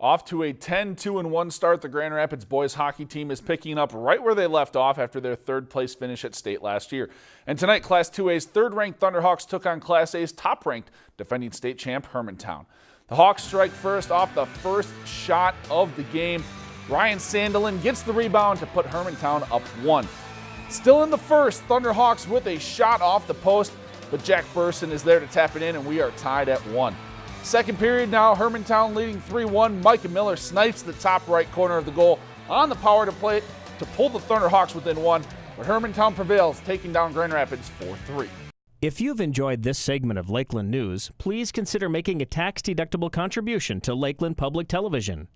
Off to a 10-2-1 start, the Grand Rapids boys hockey team is picking up right where they left off after their third place finish at state last year. And tonight, Class 2A's third-ranked Thunderhawks took on Class A's top-ranked defending state champ Hermantown. The Hawks strike first off the first shot of the game. Ryan Sandelin gets the rebound to put Hermantown up one. Still in the first, Thunderhawks with a shot off the post, but Jack Burson is there to tap it in and we are tied at one. Second period now, Hermantown leading 3-1. Micah Miller snipes the top right corner of the goal on the power to play to pull the Thunderhawks within one, but Hermantown prevails, taking down Grand Rapids 4-3. If you've enjoyed this segment of Lakeland News, please consider making a tax-deductible contribution to Lakeland Public Television.